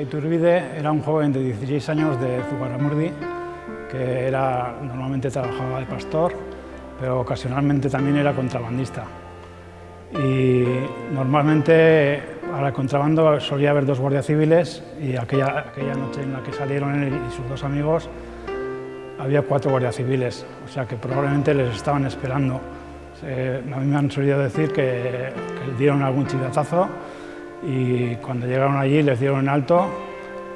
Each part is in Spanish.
Iturbide era un joven de 16 años de Zugarramurdi que era, normalmente trabajaba de pastor, pero ocasionalmente también era contrabandista. Y normalmente para contrabando solía haber dos guardias civiles y aquella, aquella noche en la que salieron él y sus dos amigos había cuatro guardias civiles, o sea que probablemente les estaban esperando. a mí me han solido decir que, que dieron algún chivatazo y cuando llegaron allí les dieron en alto,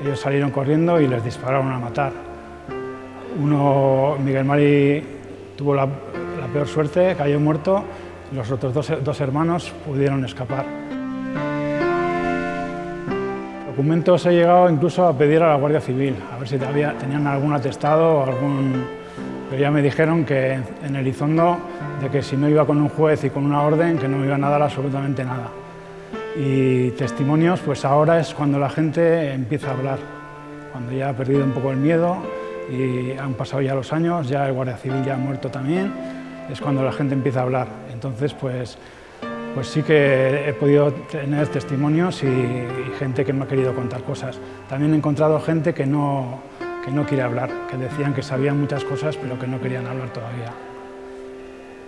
ellos salieron corriendo y les dispararon a matar. Uno, Miguel Mari, tuvo la, peor suerte, cayó muerto, los otros dos, hermanos pudieron escapar. Documentos he llegado incluso a pedir a la Guardia Civil, a ver si tenían algún atestado algún... Pero ya me dijeron que en Elizondo, de que si no iba con un juez y con una orden, que no me iban a dar absolutamente nada. Y testimonios, pues ahora es cuando la gente empieza a hablar, cuando ya ha perdido un poco el miedo y han pasado ya los años, ya el Guardia Civil ya ha muerto también, es cuando la gente empieza a hablar. Entonces, pues, pues sí que he podido tener testimonios y, gente que me ha querido contar cosas. También he encontrado gente que no, que no quiere hablar, que decían que sabían muchas cosas, pero que no querían hablar todavía.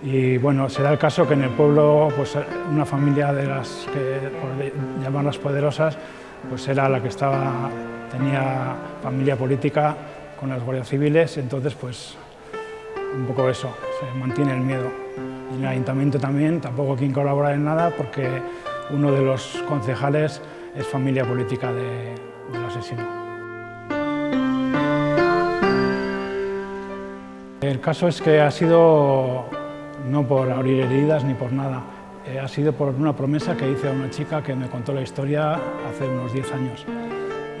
Y bueno, se da el caso que en el pueblo, pues una familia de las que por llamarlas poderosas, pues era la que estaba, tenía familia política con las guardias civiles, entonces pues un poco eso, se mantiene el miedo. Y en el ayuntamiento también, tampoco quien colabora en nada, porque uno de los concejales es familia política de, del asesino. El caso es que ha sido no por abrir heridas ni por nada. Eh, ha sido por una promesa que hice a una chica que me contó la historia hace unos 10 años.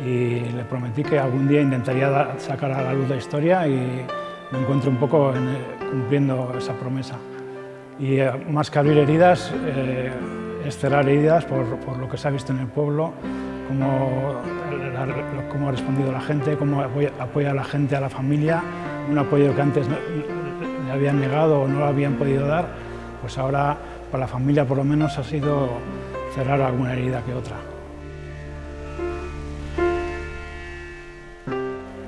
Y le prometí que algún día intentaría sacar a la luz la historia y me encuentro un poco cumpliendo esa promesa. Y eh, más que abrir heridas, eh, cerrar heridas por, lo que se ha visto en el pueblo, cómo, ha respondido la gente, cómo apoya, apoya, a la gente, a la familia, un apoyo que antes le habían negado o no lo habían podido dar, pues ahora para la familia por lo menos ha sido cerrar alguna herida que otra.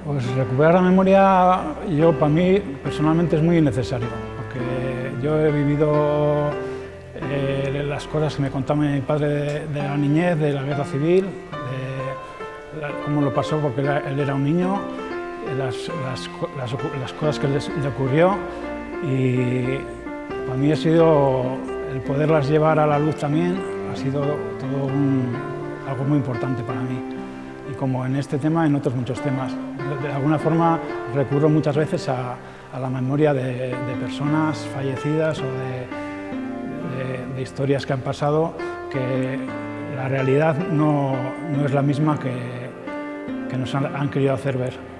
Pues recuperar la memoria, yo para mí personalmente es muy necesario, porque yo he vivido eh, las cosas que me contaba mi padre de, la niñez, de la guerra civil, de cómo lo pasó porque él era un niño, las, las, cosas que le ocurrió y para mí ha sido el poderlas llevar a la luz también, ha sido todo algo muy importante para mí. Y como en este tema, en otros muchos temas. De, alguna forma recurro muchas veces a, la memoria de, personas fallecidas o de, historias que han pasado que la realidad no, no es la misma que, que nos han querido hacer ver.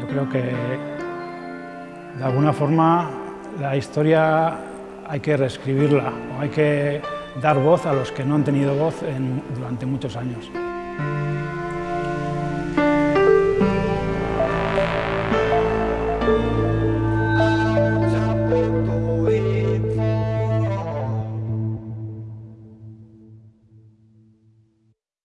Yo creo que de alguna forma la historia hay que reescribirla, o hay que dar voz a los que no han tenido voz durante muchos años.